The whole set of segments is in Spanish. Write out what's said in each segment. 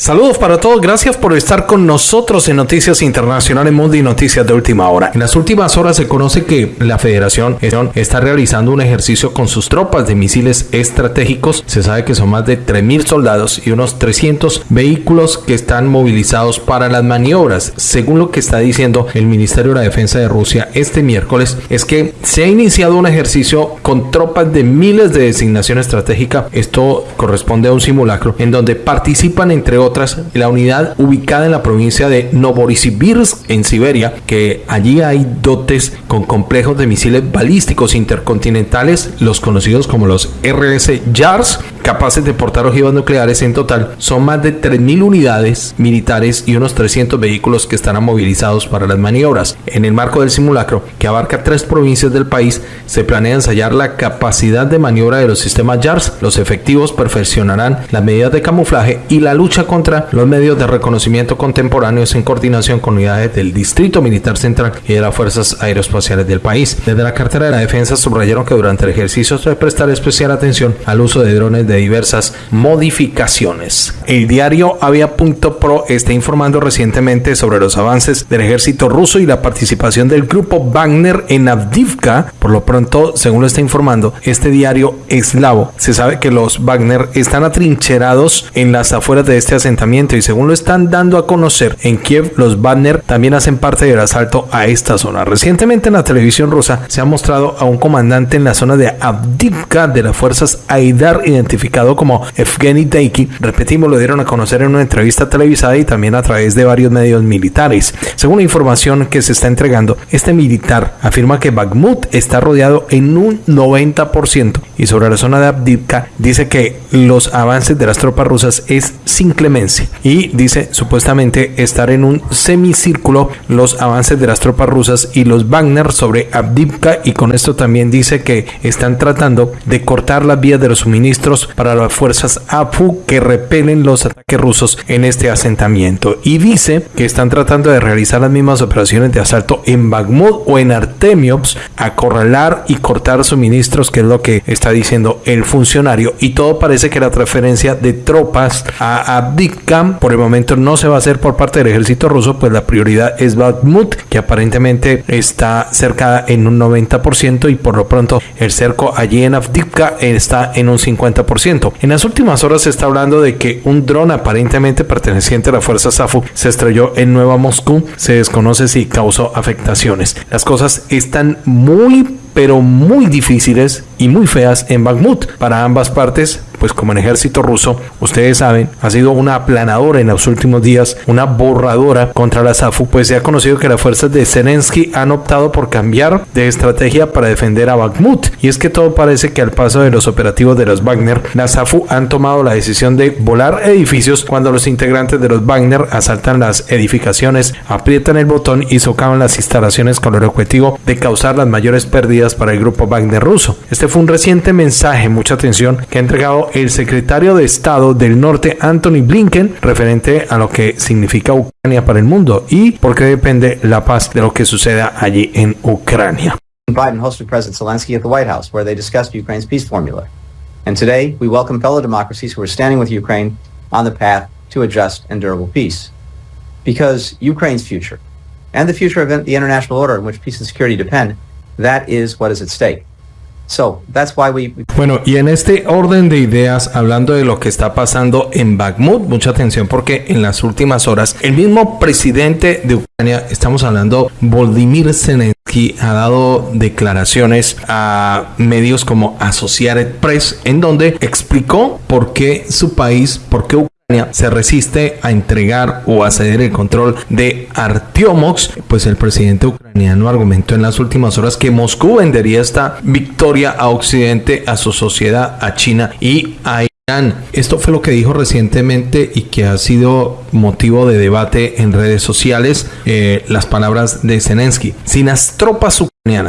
Saludos para todos, gracias por estar con nosotros en Noticias Internacionales Mundo y Noticias de Última Hora. En las últimas horas se conoce que la Federación está realizando un ejercicio con sus tropas de misiles estratégicos. Se sabe que son más de 3.000 soldados y unos 300 vehículos que están movilizados para las maniobras. Según lo que está diciendo el Ministerio de la Defensa de Rusia este miércoles, es que se ha iniciado un ejercicio con tropas de miles de designación estratégica. Esto corresponde a un simulacro en donde participan entre otras la unidad ubicada en la provincia de Novosibirsk en Siberia, que allí hay dotes con complejos de misiles balísticos intercontinentales, los conocidos como los RS JARS, capaces de portar ojivas nucleares en total. Son más de 3.000 unidades militares y unos 300 vehículos que estarán movilizados para las maniobras. En el marco del simulacro, que abarca tres provincias del país, se planea ensayar la capacidad de maniobra de los sistemas JARS. Los efectivos perfeccionarán las medidas de camuflaje y la lucha contra los medios de reconocimiento contemporáneos en coordinación con unidades del Distrito Militar Central y de las Fuerzas Aeroespaciales del país. Desde la cartera de la defensa subrayaron que durante el ejercicio se prestar especial atención al uso de drones de diversas modificaciones. El diario Avia.pro está informando recientemente sobre los avances del ejército ruso y la participación del grupo Wagner en Avdivka. Por lo pronto, según lo está informando este diario eslavo, se sabe que los Wagner están atrincherados en las afueras de este asentamiento y según lo están dando a conocer en Kiev, los Wagner también hacen parte del asalto a esta zona. Recientemente en la televisión rusa se ha mostrado a un comandante en la zona de Avdivka de las fuerzas Aidar identificado como Evgeny Deiki. Repetimos, lo dieron a conocer en una entrevista televisada y también a través de varios medios militares. Según la información que se está entregando, este militar afirma que Bakhmut está rodeado en un 90% y sobre la zona de Avdivka dice que los avances de las tropas rusas es sin y dice supuestamente estar en un semicírculo los avances de las tropas rusas y los Wagner sobre Avdivka y con esto también dice que están tratando de cortar las vías de los suministros para las fuerzas AFU que repelen los ataques rusos en este asentamiento. Y dice que están tratando de realizar las mismas operaciones de asalto en Bakhmut o en Artemiops, acorralar y cortar suministros que es lo que está diciendo el funcionario. Y todo parece que la transferencia de tropas a Por el momento no se va a hacer por parte del ejército ruso, pues la prioridad es Bakhmut, que aparentemente está cercada en un 90% y por lo pronto el cerco allí en Avdivka está en un 50%. En las últimas horas se está hablando de que un dron aparentemente perteneciente a la fuerza SAFU se estrelló en Nueva Moscú. Se desconoce si causó afectaciones. Las cosas están muy pero muy difíciles y muy feas en Bakhmut para ambas partes pues como el ejército ruso, ustedes saben, ha sido una aplanadora en los últimos días, una borradora contra la SAFU, pues se ha conocido que las fuerzas de Zelensky han optado por cambiar de estrategia para defender a Bakhmut. Y es que todo parece que al paso de los operativos de los Wagner, la SAFU han tomado la decisión de volar edificios cuando los integrantes de los Wagner asaltan las edificaciones, aprietan el botón y socavan las instalaciones con el objetivo de causar las mayores pérdidas para el grupo Wagner ruso. Este fue un reciente mensaje, mucha atención, que ha entregado el secretario de Estado del Norte, Anthony Blinken, referente a lo que significa Ucrania para el mundo y por qué depende la paz de lo que suceda allí en Ucrania. Biden hosted President Zelensky at the White House, where they discussed Ukraine's peace formula. And today, we welcome fellow democracies who are standing with Ukraine on the path to a just and durable peace. Because Ukraine's future, and the future of the international order in which peace and security depend, that is what is at stake. Bueno, y en este orden de ideas, hablando de lo que está pasando en Bakhmut, mucha atención porque en las últimas horas el mismo presidente de Ucrania, estamos hablando, Volodymyr Zelensky, ha dado declaraciones a medios como Associated Press, en donde explicó por qué su país, por qué se resiste a entregar o a ceder el control de Artiomox, pues el presidente ucraniano argumentó en las últimas horas que Moscú vendería esta victoria a Occidente, a su sociedad, a China y a Irán. Esto fue lo que dijo recientemente y que ha sido motivo de debate en redes sociales, eh, las palabras de Zelensky. Si las tropas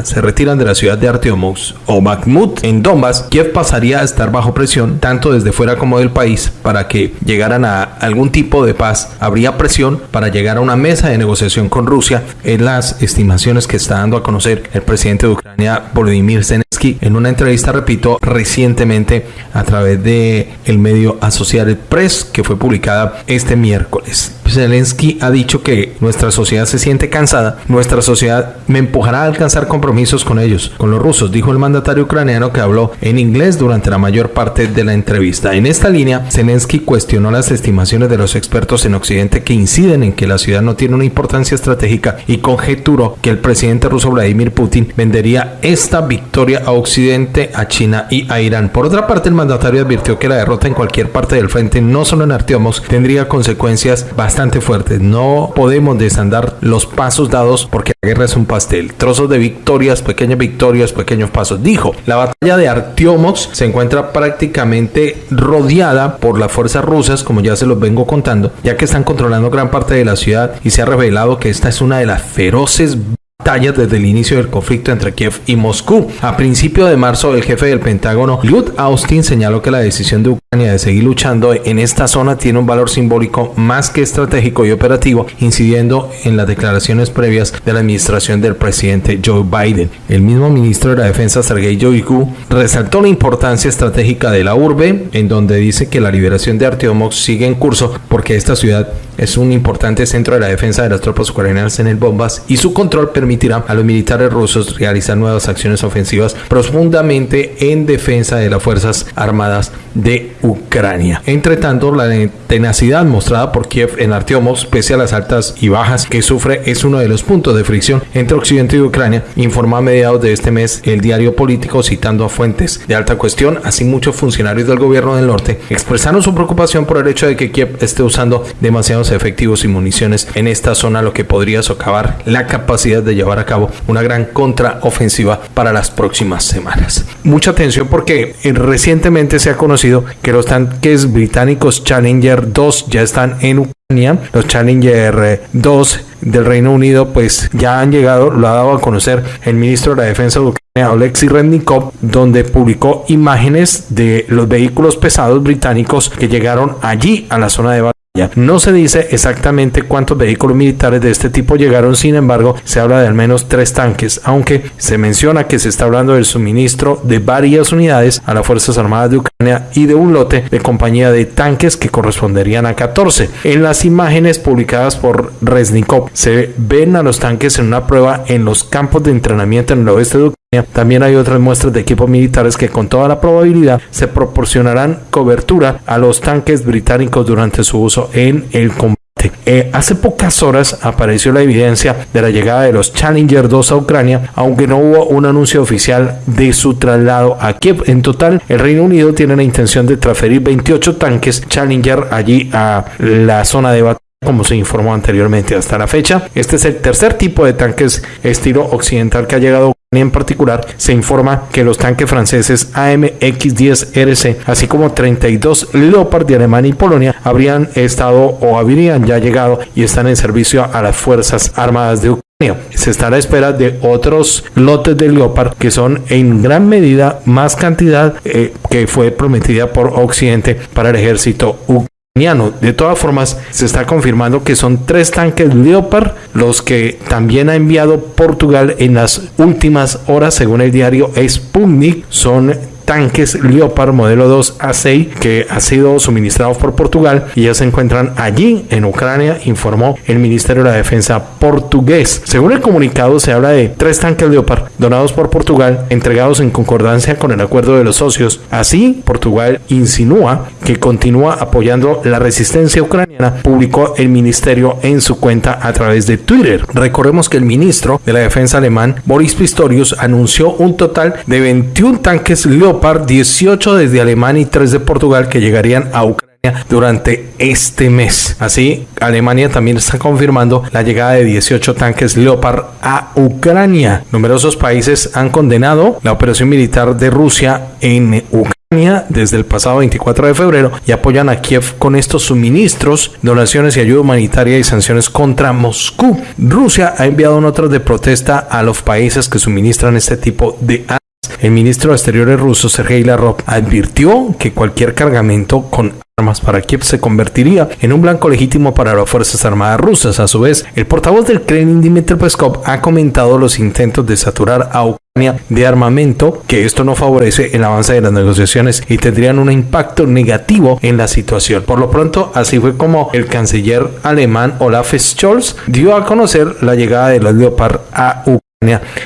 se retiran de la ciudad de Arteomux o Bakhmut en Donbass, Kiev pasaría a estar bajo presión tanto desde fuera como del país para que llegaran a algún tipo de paz. Habría presión para llegar a una mesa de negociación con Rusia en las estimaciones que está dando a conocer el presidente de Ucrania Volodymyr Zelensky Zelensky en una entrevista, repito, recientemente a través de el medio Associated Press que fue publicada este miércoles. Zelensky ha dicho que nuestra sociedad se siente cansada, nuestra sociedad me empujará a alcanzar compromisos con ellos, con los rusos, dijo el mandatario ucraniano que habló en inglés durante la mayor parte de la entrevista. En esta línea, Zelensky cuestionó las estimaciones de los expertos en Occidente que inciden en que la ciudad no tiene una importancia estratégica y conjeturó que el presidente ruso Vladimir Putin vendería esta victoria a Occidente, a China y a Irán. Por otra parte, el mandatario advirtió que la derrota en cualquier parte del frente, no solo en Arteomos, tendría consecuencias bastante fuerte. No podemos desandar los pasos dados porque la guerra es un pastel. Trozos de victorias, pequeñas victorias, pequeños pasos. Dijo, la batalla de Artiomox se encuentra prácticamente rodeada por las fuerzas rusas, como ya se los vengo contando, ya que están controlando gran parte de la ciudad y se ha revelado que esta es una de las feroces batallas desde el inicio del conflicto entre Kiev y Moscú. A principio de marzo, el jefe del Pentágono, Lloyd Austin, señaló que la decisión de Ucrania de seguir luchando en esta zona tiene un valor simbólico más que estratégico y operativo, incidiendo en las declaraciones previas de la administración del presidente Joe Biden. El mismo ministro de la Defensa, Sergei Shoigu, resaltó la importancia estratégica de la urbe, en donde dice que la liberación de Artyomov sigue en curso porque esta ciudad es un importante centro de la defensa de las tropas ucranianas en el Bombas y su control permitirá a los militares rusos realizar nuevas acciones ofensivas profundamente en defensa de las Fuerzas Armadas de Ucrania. Entre tanto, la tenacidad mostrada por Kiev en Artyomov, pese a las altas y bajas que sufre, es uno de los puntos de fricción entre Occidente y Ucrania, informó a mediados de este mes el diario político citando a fuentes de alta cuestión, así muchos funcionarios del gobierno del norte expresaron su preocupación por el hecho de que Kiev esté usando demasiados efectivos y municiones en esta zona, lo que podría socavar la capacidad de llevar a cabo una gran contraofensiva para las próximas semanas. Mucha atención porque eh, recientemente se ha conocido que los tanques británicos Challenger 2 ya están en Ucrania. Los Challenger 2 eh, del Reino Unido pues ya han llegado, lo ha dado a conocer el ministro de la Defensa de Ucrania, Alexei Rednikov, donde publicó imágenes de los vehículos pesados británicos que llegaron allí a la zona de no se dice exactamente cuántos vehículos militares de este tipo llegaron, sin embargo, se habla de al menos tres tanques, aunque se menciona que se está hablando del suministro de varias unidades a las Fuerzas Armadas de Ucrania y de un lote de compañía de tanques que corresponderían a 14. En las imágenes publicadas por Resnikov se ven a los tanques en una prueba en los campos de entrenamiento en el oeste de Ucrania también hay otras muestras de equipos militares que con toda la probabilidad se proporcionarán cobertura a los tanques británicos durante su uso en el combate. Eh, hace pocas horas apareció la evidencia de la llegada de los Challenger 2 a Ucrania, aunque no hubo un anuncio oficial de su traslado a Kiev. En total, el Reino Unido tiene la intención de transferir 28 tanques Challenger allí a la zona de batalla como se informó anteriormente hasta la fecha. Este es el tercer tipo de tanques estilo occidental que ha llegado en particular, se informa que los tanques franceses AMX-10RC, así como 32 Leopard de Alemania y Polonia, habrían estado o habrían ya llegado y están en servicio a las Fuerzas Armadas de Ucrania. Se está a la espera de otros lotes de Leopard que son en gran medida más cantidad eh, que fue prometida por Occidente para el ejército ucraniano. De todas formas, se está confirmando que son tres tanques Leopard los que también ha enviado Portugal en las últimas horas, según el diario Sputnik. Son tanques Leopard modelo 2 A6 que ha sido suministrados por Portugal y ya se encuentran allí en Ucrania, informó el Ministerio de la Defensa portugués. Según el comunicado se habla de tres tanques Leopard donados por Portugal, entregados en concordancia con el acuerdo de los socios. Así, Portugal insinúa que continúa apoyando la resistencia ucraniana, publicó el ministerio en su cuenta a través de Twitter. Recordemos que el ministro de la Defensa alemán, Boris Pistorius, anunció un total de 21 tanques Leopard 18 desde Alemania y 3 de Portugal que llegarían a Ucrania durante este mes. Así, Alemania también está confirmando la llegada de 18 tanques Leopard a Ucrania. Numerosos países han condenado la operación militar de Rusia en Ucrania desde el pasado 24 de febrero y apoyan a Kiev con estos suministros, donaciones y ayuda humanitaria y sanciones contra Moscú. Rusia ha enviado notas de protesta a los países que suministran este tipo de el ministro de Exteriores ruso, Sergei Lavrov, advirtió que cualquier cargamento con armas para Kiev se convertiría en un blanco legítimo para las Fuerzas Armadas rusas. A su vez, el portavoz del Kremlin, Dmitry Peskov, ha comentado los intentos de saturar a Ucrania de armamento, que esto no favorece el avance de las negociaciones y tendrían un impacto negativo en la situación. Por lo pronto, así fue como el canciller alemán Olaf Scholz dio a conocer la llegada de los Leopard a Ucrania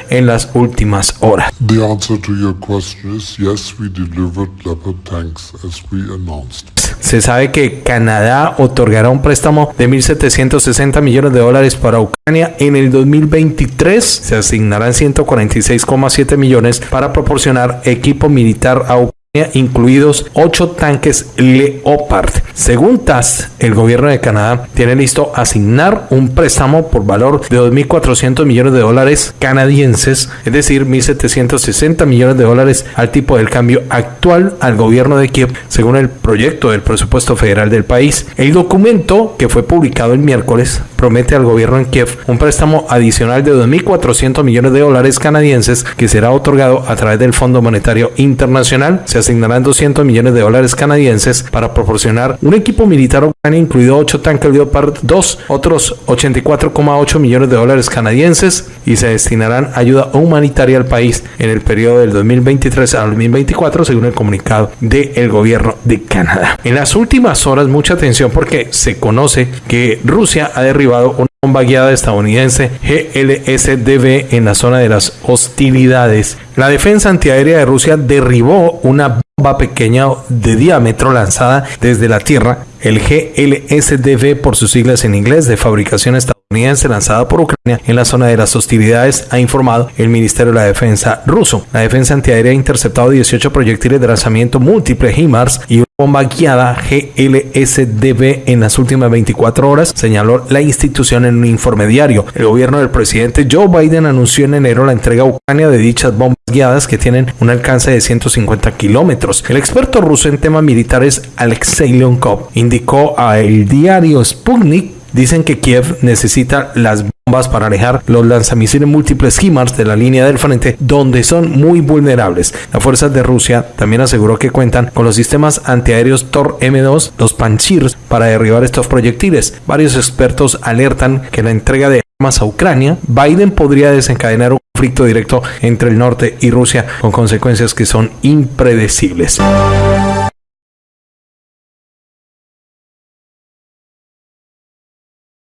en las últimas horas. The answer to your question is yes, we delivered Leopard tanks as we announced. Se sabe que Canadá otorgará un préstamo de 1.760 millones de dólares para Ucrania. En el 2023 se asignarán 146,7 millones para proporcionar equipo militar a Ucrania incluidos 8 tanques Leopard. Según TAS, el gobierno de Canadá tiene listo asignar un préstamo por valor de 2.400 millones de dólares canadienses, es decir, 1.760 millones de dólares al tipo del cambio actual al gobierno de Kiev, según el proyecto del presupuesto federal del país. El documento, que fue publicado el miércoles, promete al gobierno en Kiev un préstamo adicional de 2.400 millones de dólares canadienses que será otorgado a través del Fondo Monetario Internacional. Se asignarán 200 millones de dólares canadienses para proporcionar un equipo militar ucraniano, incluido 8 tanques Leopard 2, otros 84,8 millones de dólares canadienses y se destinarán ayuda humanitaria al país en el periodo del 2023 al 2024, según el comunicado del gobierno de Canadá. En las últimas horas, mucha atención porque se conoce que Rusia ha derribado una bomba guiada estadounidense GLSDB en la zona de las hostilidades. La defensa antiaérea de Rusia derribó una bomba pequeña de diámetro lanzada desde la Tierra, el GLSDB por sus siglas en inglés de fabricación estadounidense lanzada por Ucrania en la zona de las hostilidades, ha informado el Ministerio de la Defensa ruso. La defensa antiaérea ha interceptado 18 proyectiles de lanzamiento múltiple HIMARS y una bomba guiada GLSDB en las últimas 24 horas, señaló la institución en un informe diario. El gobierno del presidente Joe Biden anunció en enero la entrega a Ucrania de dichas bombas guiadas que tienen un alcance de 150 kilómetros. El experto ruso en temas militares Alexei Leonkov indicó a el diario Sputnik Dicen que Kiev necesita las bombas para alejar los lanzamisiles múltiples HIMARS de la línea del frente, donde son muy vulnerables. Las fuerzas de Rusia también aseguró que cuentan con los sistemas antiaéreos Tor M2, los Panchirs, para derribar estos proyectiles. Varios expertos alertan que la entrega de armas a Ucrania, Biden podría desencadenar un conflicto directo entre el norte y Rusia con consecuencias que son impredecibles.